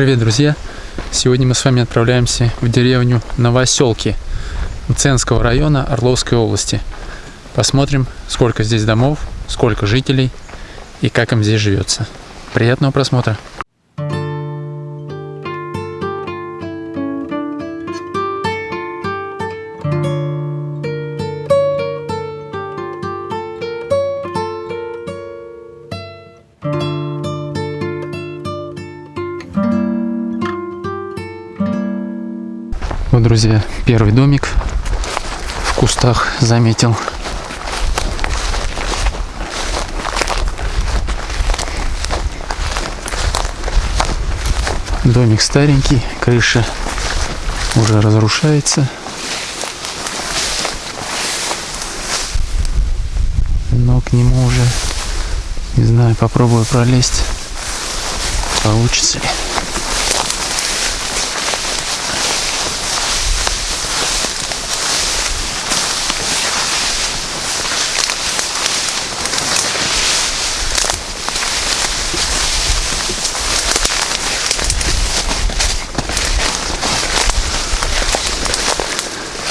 Привет, друзья! Сегодня мы с вами отправляемся в деревню Новоселки Мценского района Орловской области. Посмотрим, сколько здесь домов, сколько жителей и как им здесь живется. Приятного просмотра! Вот, друзья, первый домик в кустах заметил. Домик старенький, крыша уже разрушается. Но к нему уже, не знаю, попробую пролезть, получится ли.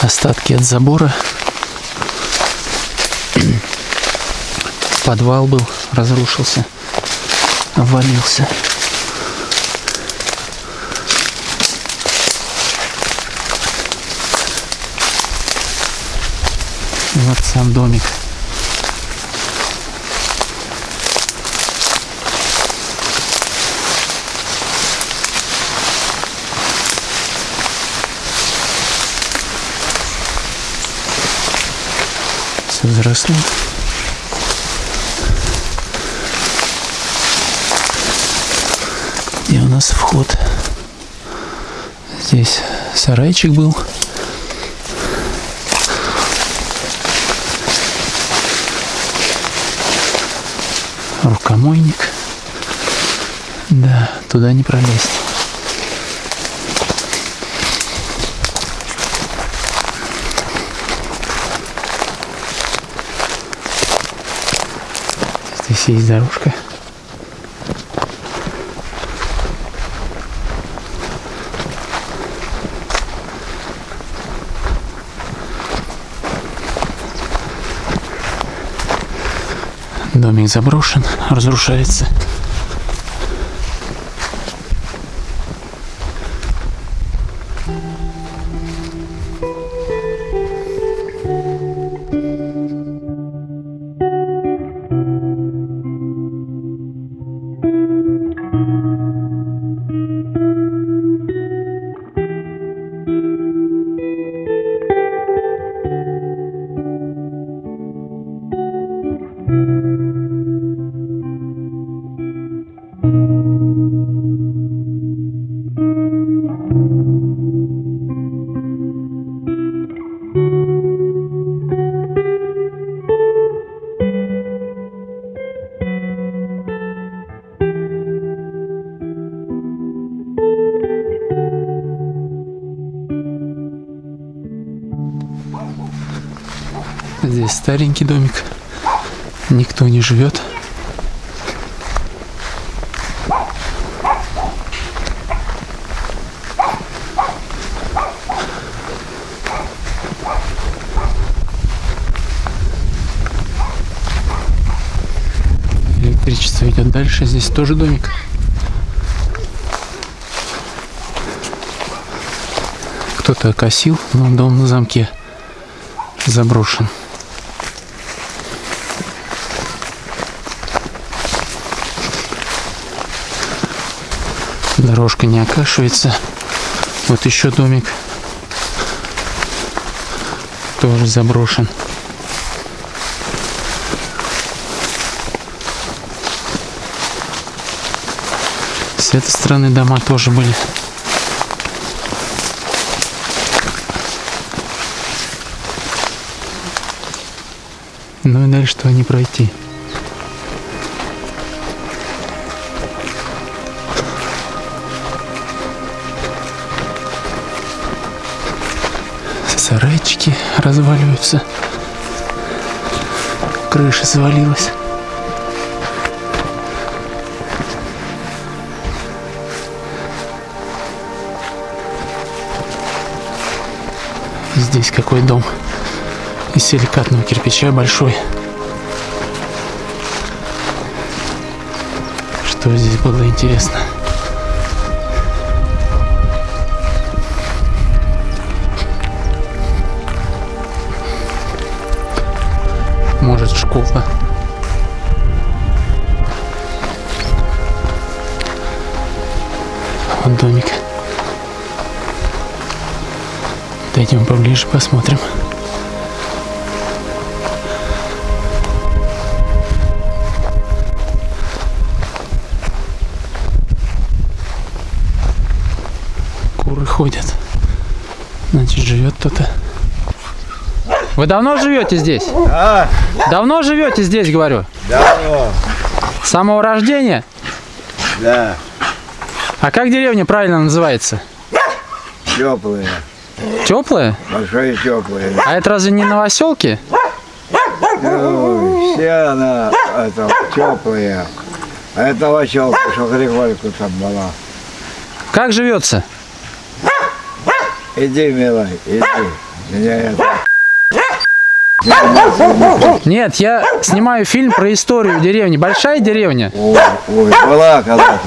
Остатки от забора. Подвал был, разрушился, обвалился. Вот сам домик. Все заросло. И у нас вход. Здесь сарайчик был. Рукомойник. Да, туда не пролезть. Здесь есть дорожка. Домик заброшен, разрушается. Старенький домик. Никто не живет. Электричество идет дальше. Здесь тоже домик. Кто-то окосил, но дом на замке заброшен. Дорожка не окашивается. Вот еще домик. Тоже заброшен. С этой стороны дома тоже были. Ну и дальше что не пройти. сарайчики разваливаются. Крыша свалилась. Здесь какой дом из силикатного кирпича большой. Что здесь было интересно? Может школа. Вот домик. Дойдем поближе, посмотрим. Куры ходят. Значит, живет кто-то. Вы давно живете здесь? А, Давно живете здесь, говорю? давно, С самого рождения? да, А как деревня правильно называется? теплые, Теплая? большие теплые. А это разве не новоселки? Ну, все она, это, теплые. А это новочелка, что Григорьку там была. Как живется? Иди, милый, иди. Меня это, Нет, я снимаю фильм про историю деревни. Большая деревня. ой, ой, была когда-то.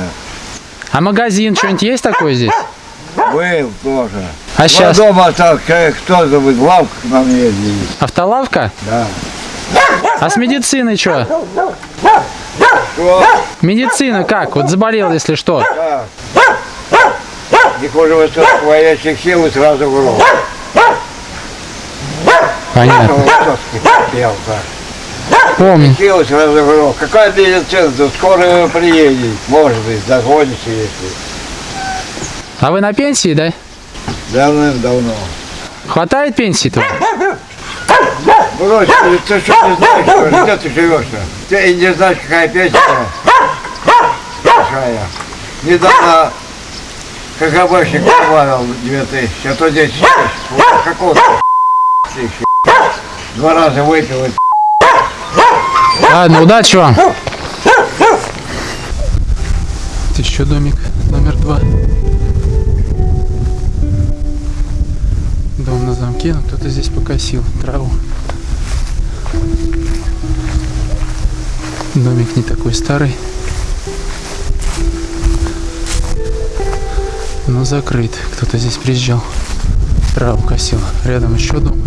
А магазин, что-нибудь есть такое здесь? Был тоже. А сейчас? дома так, э, кто забыл, лавка к нам ездили. Автолавка? Да. А с медициной что? Что? Медицина как? Вот заболел, если что. Да. Не хуже высоких воящих сил и сразу в рот. Понятно. Пел так. Помню. В рот. Какая медицина? Да скоро приедет. Может быть, догонишь, если. А вы на пенсии, да? Давным-давно. Хватает пенсии-то? Брось, ты, что не знаешь, что ли? где ты живешь-то? Ты и не знаешь, какая песня большая. Недавно КГБшник добавил 2000, а то 10 тысяч. Вот Тысячи? Два раза выпил Ладно, удачи вам. Это еще домик номер два. Дом на замке, но кто-то здесь покосил траву. Домик не такой старый. Но закрыт. Кто-то здесь приезжал. Траву косил. Рядом еще дом.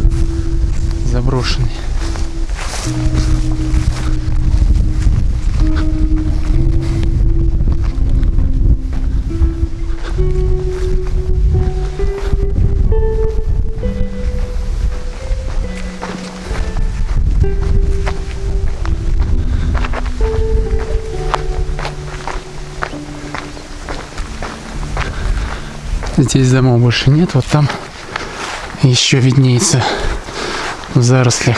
Заброшенный. Здесь домов больше нет, вот там еще виднеется в зарослях.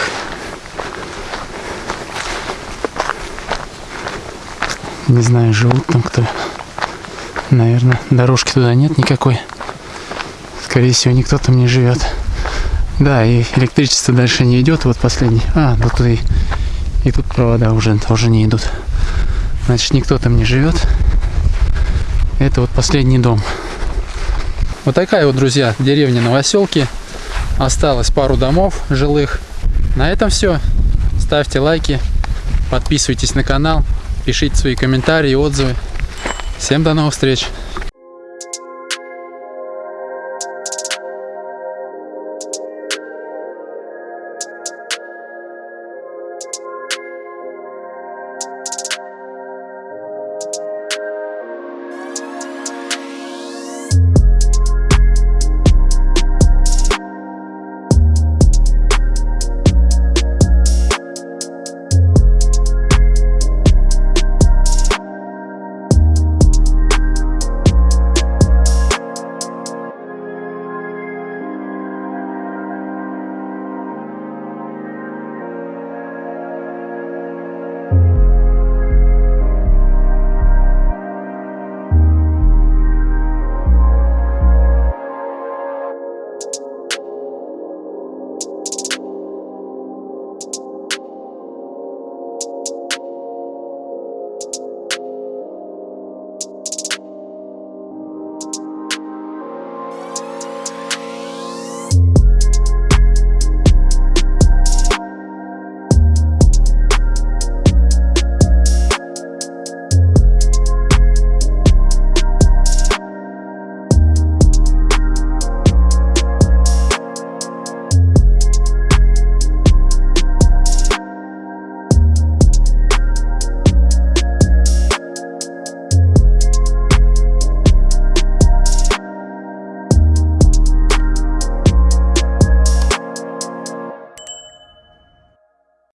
Не знаю, живут там кто. Наверное, дорожки туда нет никакой. Скорее всего, никто там не живет. Да, и электричество дальше не идет. Вот последний. А, ну тут и, и тут провода уже тоже не идут. Значит, никто там не живет. Это вот последний дом. Вот такая вот, друзья, деревня Новоселки. Осталось пару домов жилых. На этом все. Ставьте лайки, подписывайтесь на канал, пишите свои комментарии, отзывы. Всем до новых встреч!